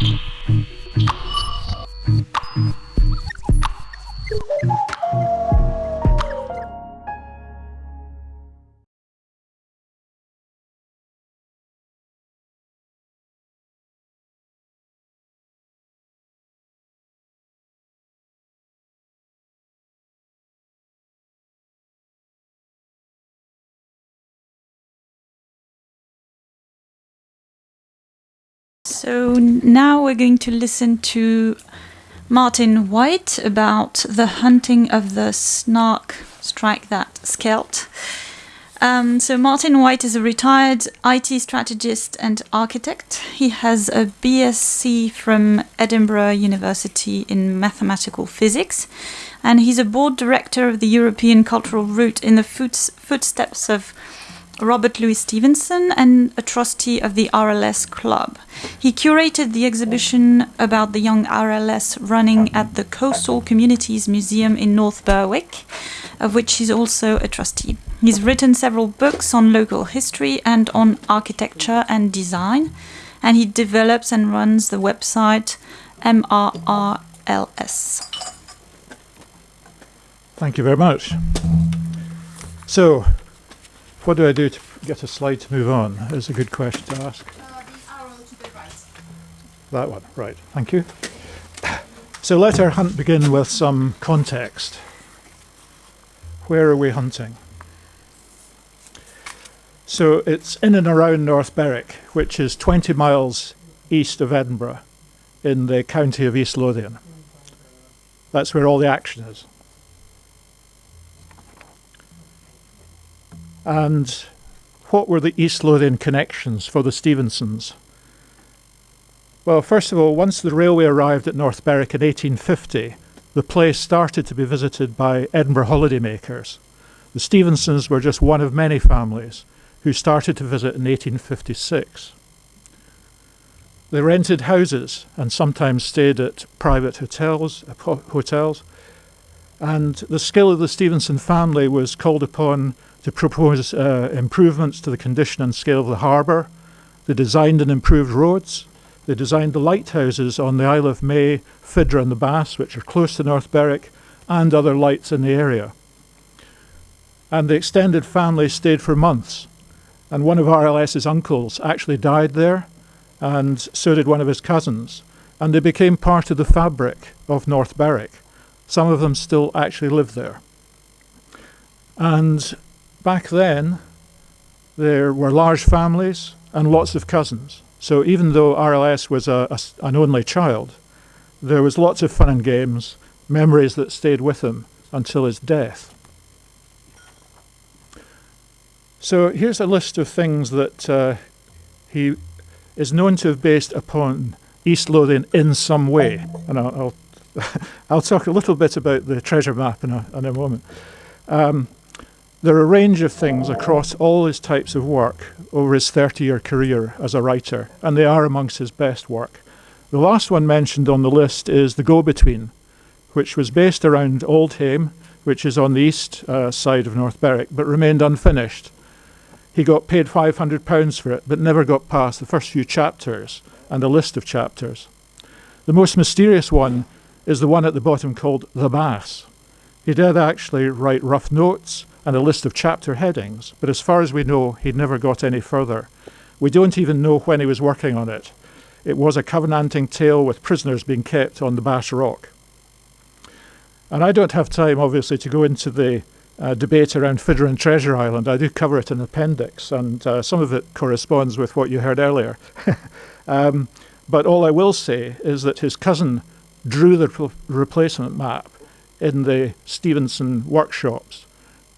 Mm-hmm. So now we're going to listen to Martin White about the hunting of the snark, strike that, skelt. Um, so Martin White is a retired IT strategist and architect. He has a BSc from Edinburgh University in mathematical physics, and he's a board director of the European Cultural Route in the footsteps of Robert Louis Stevenson and a trustee of the RLS Club. He curated the exhibition about the young RLS running at the Coastal Communities Museum in North Berwick, of which he's also a trustee. He's written several books on local history and on architecture and design, and he develops and runs the website MRRLS. Thank you very much. So, what do I do to get a slide to move on? Is a good question to ask. Uh, the arrow to the right. That one, right. Thank you. So let our hunt begin with some context. Where are we hunting? So it's in and around North Berwick, which is 20 miles east of Edinburgh in the county of East Lothian. That's where all the action is. And what were the East Lothian connections for the Stevensons? Well, first of all, once the railway arrived at North Berwick in 1850, the place started to be visited by Edinburgh holidaymakers. The Stevensons were just one of many families who started to visit in 1856. They rented houses and sometimes stayed at private hotels, hotels. And the skill of the Stevenson family was called upon to propose uh, improvements to the condition and scale of the harbour. They designed and improved roads. They designed the lighthouses on the Isle of May, Fidra and the Bass, which are close to North Berwick, and other lights in the area. And the extended family stayed for months. And one of RLS's uncles actually died there, and so did one of his cousins. And they became part of the fabric of North Berwick. Some of them still actually live there. And back then, there were large families and lots of cousins. So even though RLS was a, a, an only child, there was lots of fun and games, memories that stayed with him until his death. So here's a list of things that uh, he is known to have based upon East Lothian in some way. And I'll, I'll, I'll talk a little bit about the treasure map in a, in a moment. Um, there are a range of things across all his types of work over his 30 year career as a writer, and they are amongst his best work. The last one mentioned on the list is The Go Between, which was based around Auldhame, which is on the east uh, side of North Berwick, but remained unfinished. He got paid £500 for it, but never got past the first few chapters and a list of chapters. The most mysterious one is the one at the bottom called The Bass. He did actually write rough notes and a list of chapter headings, but as far as we know, he'd never got any further. We don't even know when he was working on it. It was a covenanting tale with prisoners being kept on the Bass Rock. And I don't have time, obviously, to go into the uh, debate around Fidra and Treasure Island. I do cover it in appendix, and uh, some of it corresponds with what you heard earlier. um, but all I will say is that his cousin drew the replacement map in the Stevenson workshops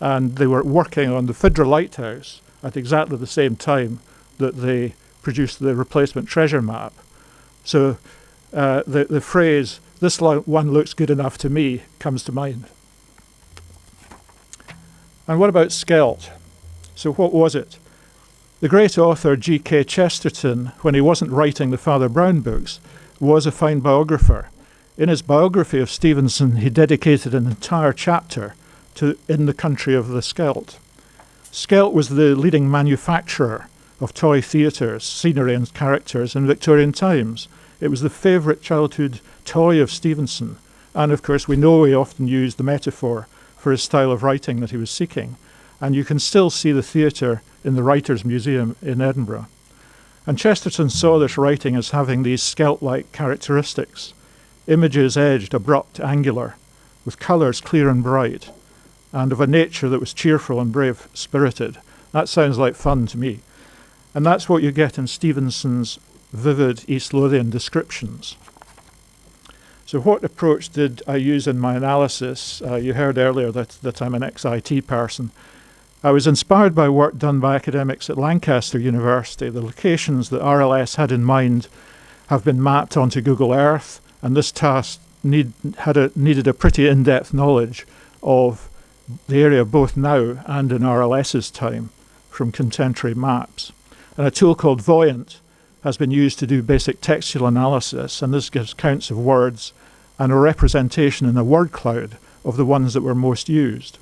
and they were working on the Fidra Lighthouse at exactly the same time that they produced the replacement treasure map. So uh, the, the phrase, this one looks good enough to me, comes to mind. And what about Skelt? So what was it? The great author G.K. Chesterton, when he wasn't writing the Father Brown books, was a fine biographer. In his biography of Stevenson, he dedicated an entire chapter to in the country of the Skelt. Skelt was the leading manufacturer of toy theatres, scenery and characters in Victorian times. It was the favourite childhood toy of Stevenson. And of course, we know he often used the metaphor for his style of writing that he was seeking. And you can still see the theatre in the Writers' Museum in Edinburgh. And Chesterton saw this writing as having these skelt like characteristics images edged, abrupt, angular, with colours clear and bright, and of a nature that was cheerful and brave spirited. That sounds like fun to me. And that's what you get in Stevenson's vivid East Lothian descriptions. So, what approach did I use in my analysis? Uh, you heard earlier that, that I'm an ex IT person. I was inspired by work done by academics at Lancaster University. The locations that RLS had in mind have been mapped onto Google Earth, and this task need, had a, needed a pretty in depth knowledge of the area both now and in RLS's time from contemporary maps. And a tool called Voyant has been used to do basic textual analysis, and this gives counts of words and a representation in a word cloud of the ones that were most used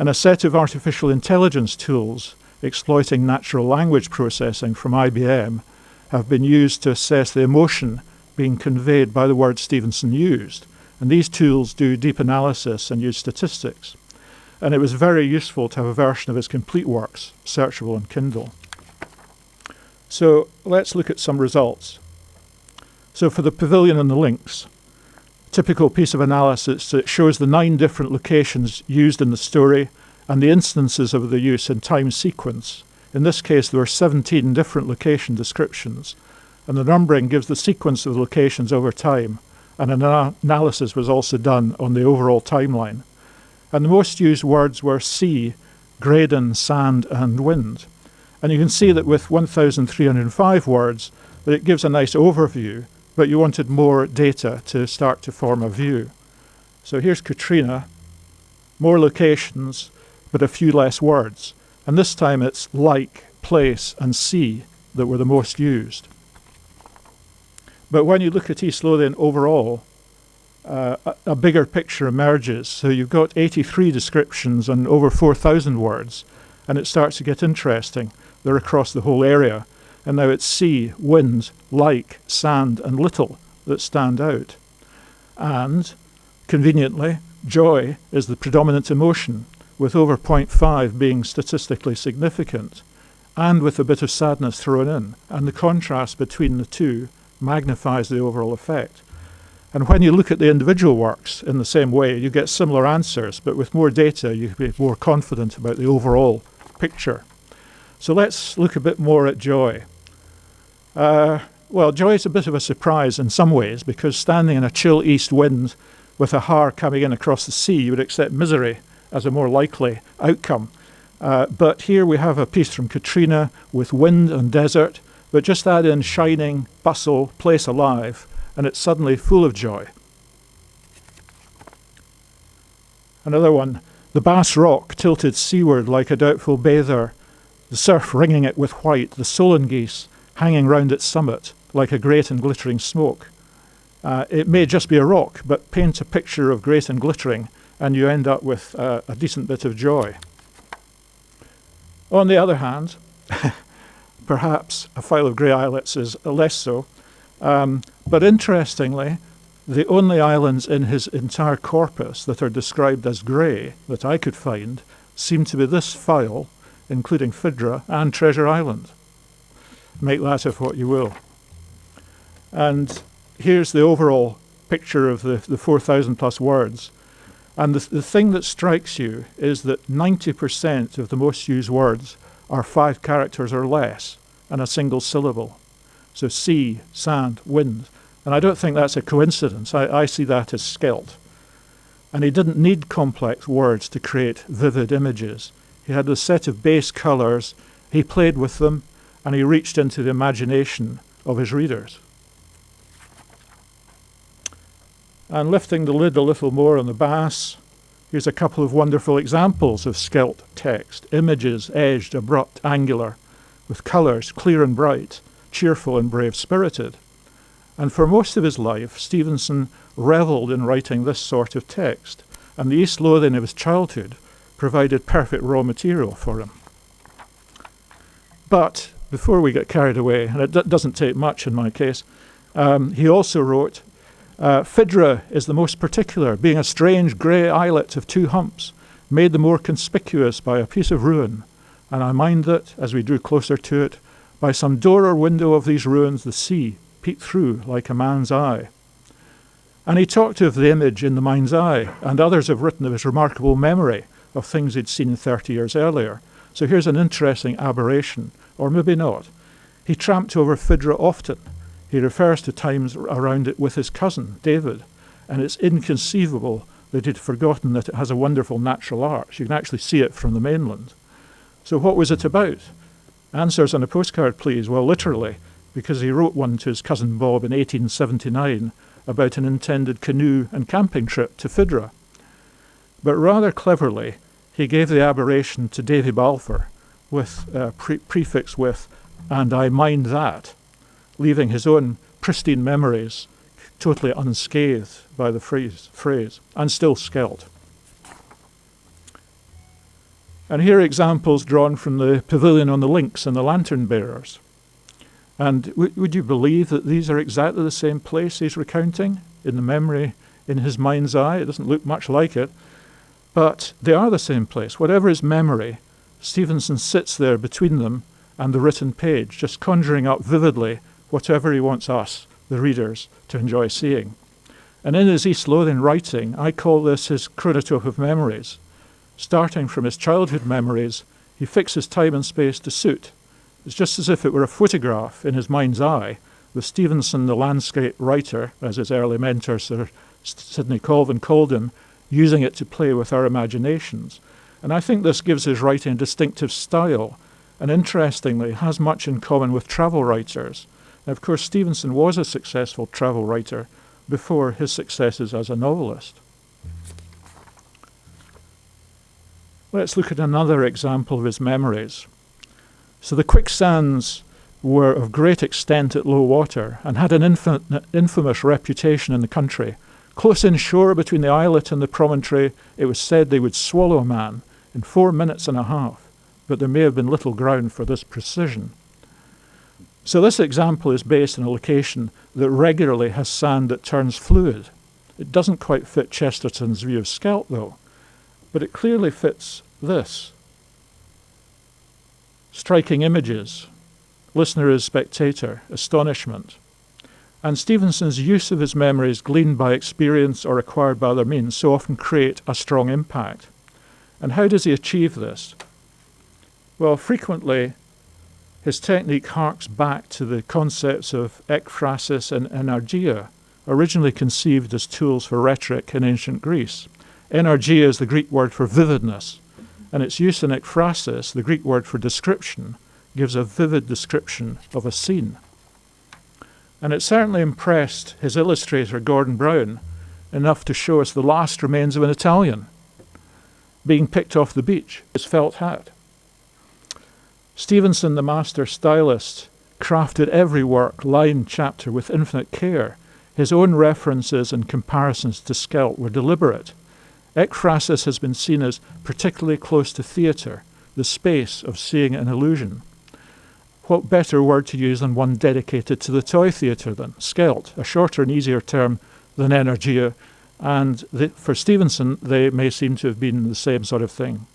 and a set of artificial intelligence tools exploiting natural language processing from IBM have been used to assess the emotion being conveyed by the words Stevenson used. And these tools do deep analysis and use statistics. And it was very useful to have a version of his complete works searchable on Kindle. So let's look at some results. So for the pavilion and the links, typical piece of analysis that shows the nine different locations used in the story and the instances of the use in time sequence. In this case, there were 17 different location descriptions, and the numbering gives the sequence of locations over time, and an analysis was also done on the overall timeline. And the most used words were sea, graden, sand, and wind. And you can see that with 1,305 words, that it gives a nice overview but you wanted more data to start to form a view. So here's Catriona, more locations, but a few less words. And this time it's like, place, and sea that were the most used. But when you look at East Lothian overall, uh, a, a, bigger picture emerges. So you've got 83 descriptions and over 4,000 words, and it starts to get interesting. They're across the whole area and now it's sea, wind, like, sand, and little that stand out. And, conveniently, joy is the predominant emotion, with over 0.5 being statistically significant, and with a bit of sadness thrown in, and the contrast between the two magnifies the overall effect. And when you look at the individual works in the same way, you get similar answers, but with more data, you can be more confident about the overall picture. So let's look a bit more at joy. Uh, well, joy is a bit of a surprise in some ways because standing in a chill east wind with a haar coming in across the sea, you would accept misery as a more likely outcome. Uh, but here we have a piece from Catriona with wind and desert, but just add in shining, bustle, place alive, and it's suddenly full of joy. Another one, the Bass Rock tilted seaward like a doubtful bather, the surf ringing it with white, the solan geese hanging round its summit like a great and glittering smoke. Uh, it may just be a rock, but paint a picture of great and glittering, and you end up with uh, a decent bit of joy. On the other hand, perhaps a file of grey islets is less so, um, but interestingly, the only islands in his entire corpus that are described as grey that I could find seem to be this file, including Fidra and Treasure Island make that of what you will. And here's the overall picture of the, the 4,000 plus words. And the, the thing that strikes you is that 90% of the most used words are five characters or less and a single syllable. So sea, sand, wind. And I don't think that's a coincidence. I, I see that as skelt. And he didn't need complex words to create vivid images. He had a set of base colours, he played with them, and he reached into the imagination of his readers. And lifting the lid a little more on the bass, here's a couple of wonderful examples of skelt text images edged, abrupt, angular, with colours clear and bright, cheerful and brave spirited. And for most of his life, Stevenson revelled in writing this sort of text, and the East Lothian of his childhood provided perfect raw material for him. But before we get carried away, and it doesn't take much in my case, Um, he also wrote, uh, Fidra is the most particular, being a strange grey islet of two humps, made the more conspicuous by a piece of ruin. And I mind that, as we drew closer to it, by some door or window of these ruins the sea peeped through like a man's eye. And he talked of the image in the mind's eye, and others have written of his remarkable memory of things he'd seen 30 years earlier. So here's an interesting aberration, or maybe not. He tramped over Fidra often. He refers to times around it with his cousin, David, and it's inconceivable that he'd forgotten that it has a wonderful natural arch. You can actually see it from the mainland. So, what was it about? Answers on a postcard, please. Well, literally, because he wrote one to his cousin Bob in 1879 about an intended canoe and camping trip to Fidra. But rather cleverly, he gave the aberration to Davy Balfour with a pre- prefix with, and I mind that, leaving his own pristine memories totally unscathed by the phrase, phrase and still skelt. And here are examples drawn from the pavilion on the links and the lantern bearers. And would you believe that these are exactly the same place he's recounting in the memory in his mind's eye? It doesn't look much like it, but they are the same place. Whatever his memory, Stevenson sits there between them and the written page, just conjuring up vividly whatever he wants us, the readers, to enjoy seeing. And in his East Lothian writing, I call this his chronotope of memories. Starting from his childhood memories, he fixes time and space to suit. It's just as if it were a photograph in his mind's eye, with Stevenson, the landscape writer, as his early mentor Sir Sidney Colvin called him, using it to play with our imaginations. And I think this gives his writing a distinctive style, and interestingly, has much in common with travel writers. Now, of course, Stevenson was a successful travel writer before his successes as a novelist. Let's look at another example of his memories. So, the quicksands were of great extent at low water and had an infamous reputation in the country Close inshore between the islet and the promontory, it was said they would swallow a man in four minutes and a half, but there may have been little ground for this precision. So, this example is based on a location that regularly has sand that turns fluid. It doesn't quite fit Chesterton's view of Skelt, though, but it clearly fits this. Striking images, listener as spectator, astonishment, and Stevenson's use of his memories gleaned by experience or acquired by other means so often create a strong impact. And how does he achieve this? Well, frequently his technique harks back to the concepts of ekphrasis and enargeia, originally conceived as tools for rhetoric in ancient Greece. Enargeia is the Greek word for vividness, and its use in ekphrasis, the Greek word for description, gives a vivid description of a scene. And it certainly impressed his illustrator, Gordon Browne, enough to show us the last remains of an Italian being picked off the beach, his felt hat. Stevenson, the master stylist, crafted every work, line, chapter with infinite care. His own references and comparisons to Skelt were deliberate. Ekphrasis has been seen as particularly close to theatre, the space of seeing an illusion what better word to use than one dedicated to the toy theatre than Skelt, a shorter and easier term than Enargeia, and the, for Stevenson, they may seem to have been the same sort of thing.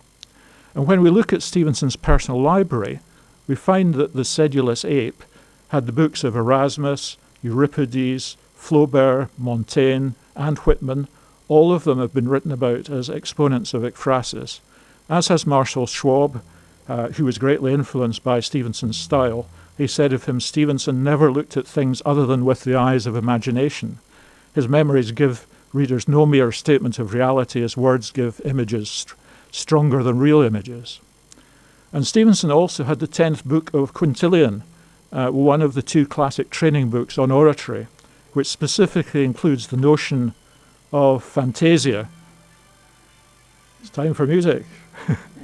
And when we look at Stevenson's personal library, we find that the sedulous ape had the books of Erasmus, Euripides, Flaubert, Montaigne, and Whitman. All of them have been written about as exponents of ekphrasis, as has Marcel Schwob, uh, who was greatly influenced by Stevenson's style. He said of him, Stevenson never looked at things other than with the eyes of imagination. His memories give readers no mere statement of reality as words give images st- stronger than real images. And Stevenson also had the 10th book of Quintilian, uh, one of the two classic training books on oratory, which specifically includes the notion of fantasia. It's time for music.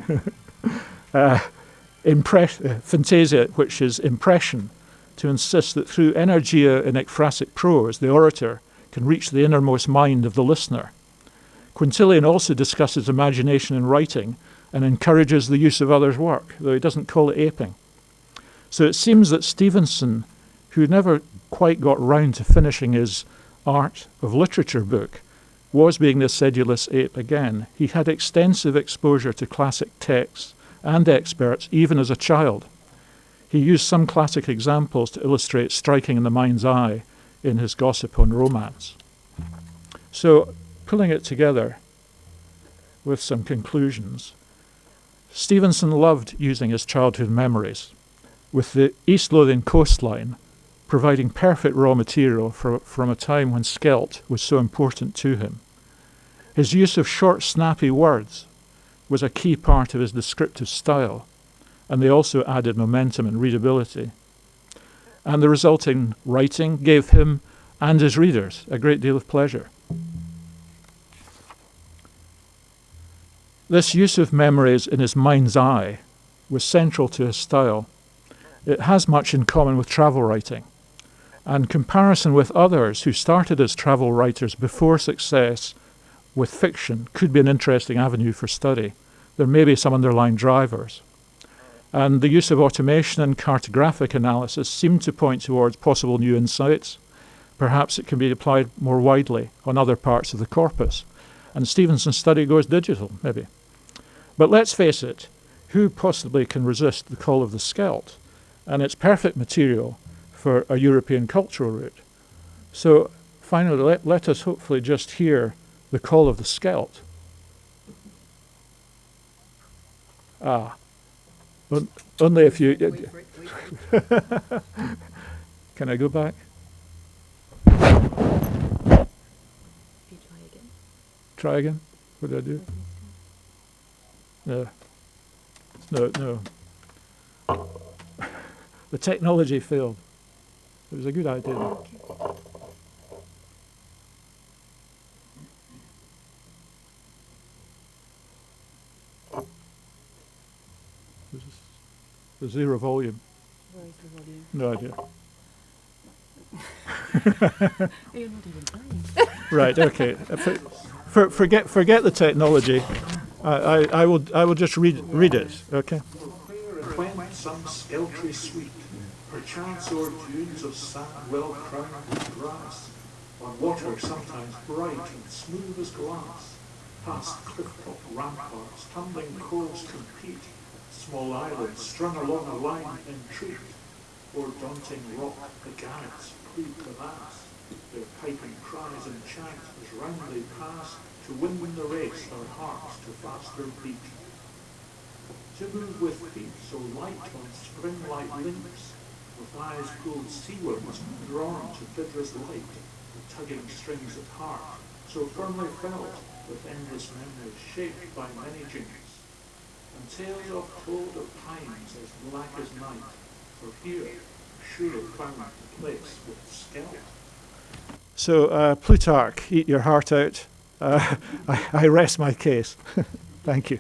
uh, uh, fantasia, which is impression, to insist that through enargeia in ekphrastic prose, the orator can reach the innermost mind of the listener. Quintilian also discusses imagination in writing and encourages the use of others' work, though he doesn't call it aping. So it seems that Stevenson, who never quite got round to finishing his art of literature book was being the sedulous ape again. He had extensive exposure to classic texts and experts even as a child. He used some classic examples to illustrate striking in the mind's eye in his gossip on romance. So, pulling it together with some conclusions, Stevenson loved using his childhood memories, with the East Lothian coastline providing perfect raw material for, from a time when Skelt was so important to him. His use of short, snappy words was a key part of his descriptive style, and they also added momentum and readability. And the resulting writing gave him and his readers a great deal of pleasure. This use of memories in his mind's eye was central to his style. It has much in common with travel writing, and comparison with others who started as travel writers before success with fiction could be an interesting avenue for study. There may be some underlying drivers. And the use of automation and cartographic analysis seem to point towards possible new insights. Perhaps it can be applied more widely on other parts of the corpus. And Stevenson's study goes digital, maybe. But let's face it, who possibly can resist the call of the Skelt? And it's perfect material for a European cultural route. So finally, let, let us hopefully just hear the call of the Skelt. Ah, Un- only if you. Can I go back? Try again. What did I do? No. No, no. the technology failed. It was a good idea. though. This is the zero volume. Where is the volume? No idea. You're not even playing. Right. Okay. For, for, forget forget the technology. I, I, I will I will just read read it. Okay. When some skeltry sweet, perchance o'er dunes of sand well crowned with grass, on water sometimes bright and smooth as glass, past cliff-top ramparts, tumbling coves compete, small islands strung along a line entreat, o'er daunting rock the gannets plead the mass, their piping cries and chant as round they pass, to win the race our hearts to faster beat. To move with feet so light on spring-like links, eyes pulled seawards, drawn to Fidra's light, the tugging strings at heart, so firmly felt, with endless memories shaped by many jinks, and tales oft told of times as black as night, for here, sure found the place with Skelt. So uh, Plutarch, eat your heart out. Uh, I, I rest my case. Thank you.